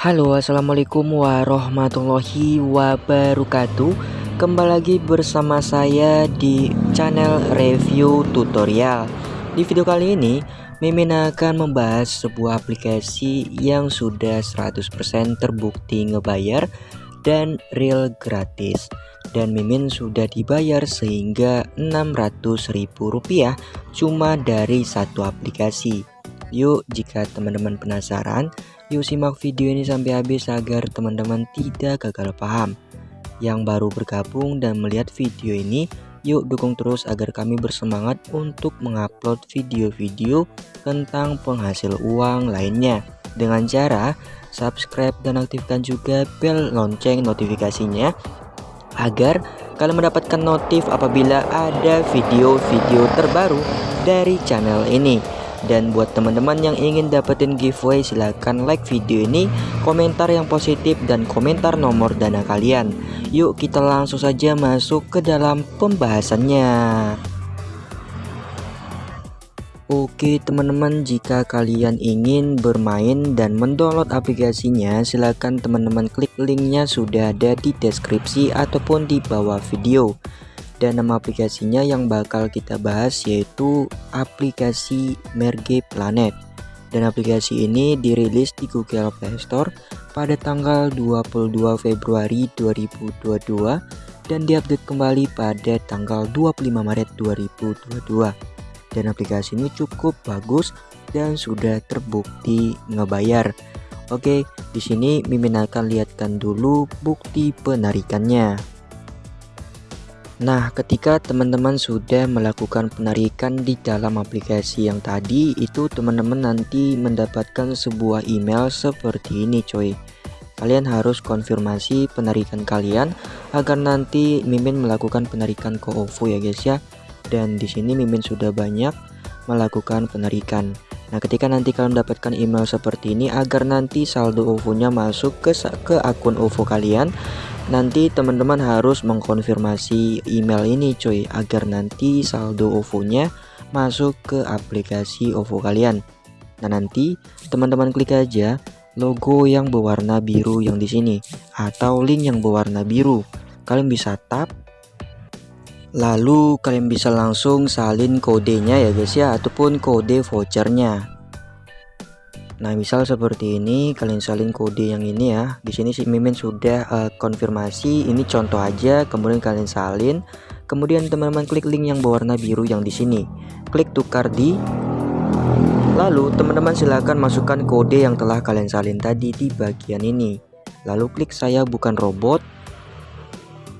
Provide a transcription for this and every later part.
Halo assalamualaikum warahmatullahi wabarakatuh. Kembali lagi bersama saya di channel review tutorial. Di video kali ini Mimin akan membahas sebuah aplikasi yang sudah 100% terbukti ngebayar dan real gratis. Dan Mimin sudah dibayar sehingga Rp600.000 cuma dari satu aplikasi Yuk jika teman-teman penasaran Yuk simak video ini sampai habis agar teman-teman tidak gagal paham. Yang baru bergabung dan melihat video ini, yuk dukung terus agar kami bersemangat untuk mengupload video-video tentang penghasil uang lainnya. Dengan cara subscribe dan aktifkan juga bel lonceng notifikasinya agar kalian mendapatkan notif apabila ada video-video terbaru dari channel ini. Dan buat teman-teman yang ingin dapetin giveaway silahkan like video ini Komentar yang positif dan komentar nomor dana kalian. Yuk kita langsung saja masuk ke dalam pembahasannya. Oke teman-teman jika kalian ingin bermain dan mendownload aplikasinya silahkan teman-teman klik linknya sudah ada di deskripsi ataupun di bawah video dan nama aplikasinya yang bakal kita bahas yaitu aplikasi Merge Planet. Dan aplikasi ini dirilis di Google Play Store pada tanggal 22 Februari 2022 dan diupdate kembali pada tanggal 25 Maret 2022 dan aplikasi ini cukup bagus dan sudah terbukti ngebayar. Oke, di sini Mimin akan lihatkan dulu bukti penarikannya. Nah, ketika teman-teman sudah melakukan penarikan di dalam aplikasi yang tadi, itu teman-teman nanti mendapatkan sebuah email seperti ini, coy. Kalian harus konfirmasi penarikan kalian agar nanti Mimin melakukan penarikan ke OVO ya, guys ya. Dan di sini Mimin sudah banyak melakukan penarikan. Nah, ketika nanti kalian mendapatkan email seperti ini agar nanti saldo OVO-nya masuk ke ke akun OVO kalian, nanti teman-teman harus mengkonfirmasi email ini cuy agar nanti saldo OVO-nya masuk ke aplikasi OVO kalian. Nah, nanti teman-teman klik aja logo yang berwarna biru yang di sini atau link yang berwarna biru. Kalian bisa tap lalu kalian bisa langsung salin kodenya ya guys ya ataupun kode vouchernya Nah, misal seperti ini, kalian salin kode yang ini ya. Di sini si Mimin sudah uh, konfirmasi, ini contoh aja, kemudian kalian salin. Kemudian teman-teman klik link yang berwarna biru yang di sini. Klik tukar di Lalu teman-teman silahkan masukkan kode yang telah kalian salin tadi di bagian ini. Lalu klik saya bukan robot.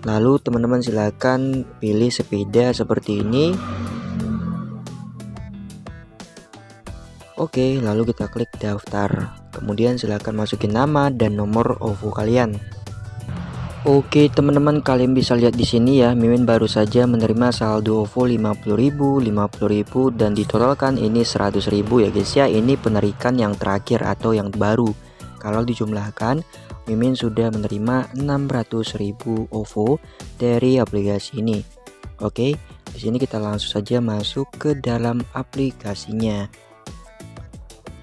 Lalu teman-teman silahkan pilih sepeda seperti ini Oke, lalu kita klik daftar. Kemudian silahkan masukin nama dan nomor OVO kalian. Oke teman-teman kalian bisa lihat di sini ya Mimin baru saja menerima saldo OVO 50.000 50.000 dan ditotalkan ini 100.000 ya guys ya ini penarikan yang terakhir atau yang baru kalau dijumlahkan Mimin sudah menerima 600.000 OVO dari aplikasi ini Oke di sini kita langsung saja masuk ke dalam aplikasinya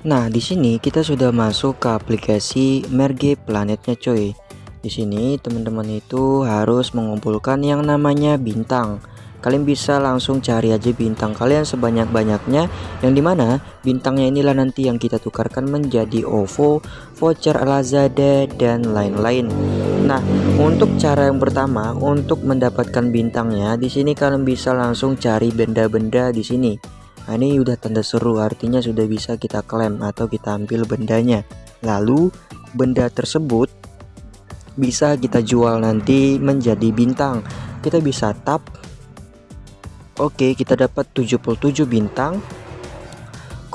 Nah, di sini kita sudah masuk ke aplikasi Merge Planetnya coy. Di sini teman-teman itu harus mengumpulkan yang namanya bintang. Kalian bisa langsung cari aja bintang kalian sebanyak-banyaknya yang di mana bintangnya inilah nanti yang kita tukarkan menjadi OVO, voucher Lazada dan lain-lain. Nah, untuk cara yang pertama untuk mendapatkan bintangnya di sini kalian bisa langsung cari benda-benda di sini Nah, ini udah tanda seru artinya sudah bisa kita klaim atau kita ambil bendanya. Lalu benda tersebut bisa kita jual nanti menjadi bintang. Kita bisa tap. Oke, kita dapat 77 bintang.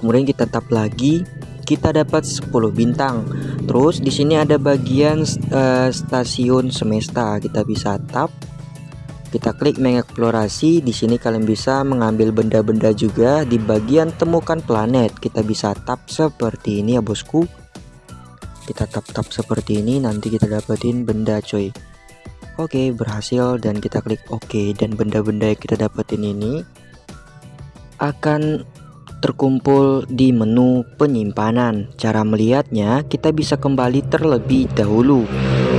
Kemudian kita tap lagi, kita dapat 10 bintang. Terus di sini ada bagian uh, stasiun semesta. Kita bisa tap kita klik mengeksplorasi di sini kalian bisa mengambil benda-benda juga di bagian temukan planet. Kita bisa tap seperti ini ya bosku. Kita tap-tap seperti ini nanti kita dapetin benda coy. Oke berhasil dan kita klik OK dan benda-benda yang kita dapetin ini akan terkumpul di menu penyimpanan. Cara melihatnya, kita bisa kembali terlebih dahulu.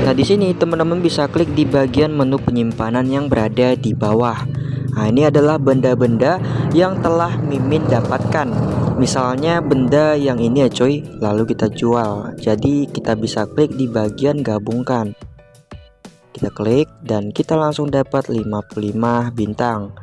Nah, di sini teman-teman bisa klik di bagian menu penyimpanan yang berada di bawah. Nah, ini adalah benda-benda yang telah Mimin dapatkan. Misalnya benda yang ini ya coy, lalu kita jual. Jadi kita bisa klik di bagian gabungkan. Kita klik dan kita langsung dapat 55 bintang.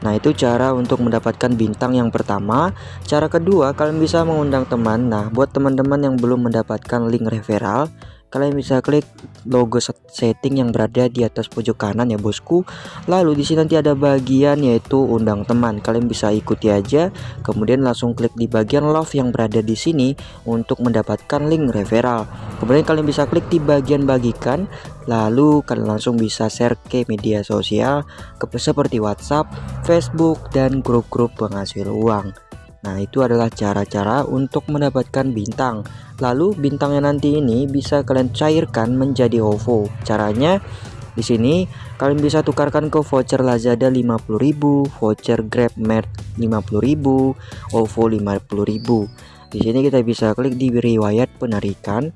Nah itu cara untuk mendapatkan bintang yang pertama. Cara kedua kalian bisa mengundang teman. Nah buat teman-teman yang belum mendapatkan link referral kalian bisa klik logo setting yang berada di atas pojok kanan ya bosku. Lalu di sini nanti ada bagian yaitu undang teman. Kalian bisa ikuti aja. Kemudian langsung klik di bagian love yang berada di sini untuk mendapatkan link referral. Kemudian kalian bisa klik di bagian bagikan. Lalu kalian langsung bisa share ke media sosial seperti WhatsApp Facebook dan grup-grup penghasil uang Nah, itu adalah cara-cara untuk mendapatkan bintang. Lalu bintangnya nanti ini bisa kalian cairkan menjadi OVO. Caranya di sini kalian bisa tukarkan ke voucher Lazada 50.000, voucher GrabMart 50.000, OVO 50.000. Di sini kita bisa klik di riwayat penarikan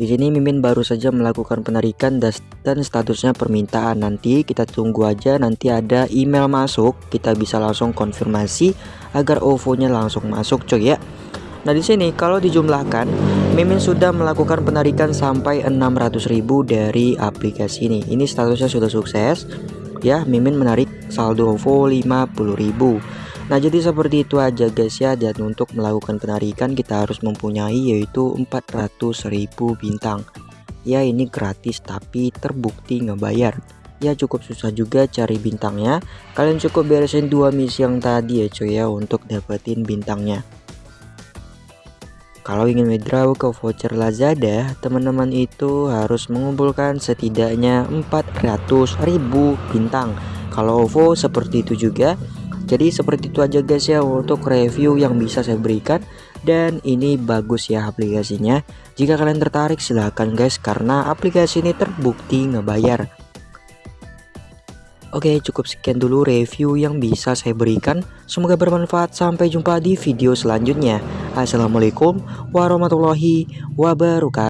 di sini Mimin baru saja melakukan penarikan dan statusnya permintaan. Nanti kita tunggu aja nanti ada email masuk, kita bisa langsung konfirmasi agar OVO-nya langsung masuk coy ya. Nah di sini kalau dijumlahkan Mimin sudah melakukan penarikan sampai 600.000 dari aplikasi ini. Ini statusnya sudah sukses ya. Mimin menarik saldo OVO 50.000. Nah jadi seperti itu aja guys ya dan untuk melakukan penarikan kita harus mempunyai yaitu 400.000 bintang ya ini gratis tapi terbukti ngebayar ya cukup susah juga cari bintangnya. Kalian cukup beresin dua misi yang tadi ya cuy ya untuk dapetin bintangnya. Kalau ingin withdraw ke voucher Lazada teman-teman itu harus mengumpulkan setidaknya 400.000 bintang. Kalau OVO seperti itu juga. Jadi seperti itu aja guys ya untuk review yang bisa saya berikan. Dan ini bagus ya aplikasinya. Jika kalian tertarik silahkan guys karena aplikasi ini terbukti ngebayar Oke cukup sekian dulu review yang bisa saya berikan. Semoga bermanfaat. Sampai jumpa di video selanjutnya. Assalamualaikum warahmatullahi wabarakatuh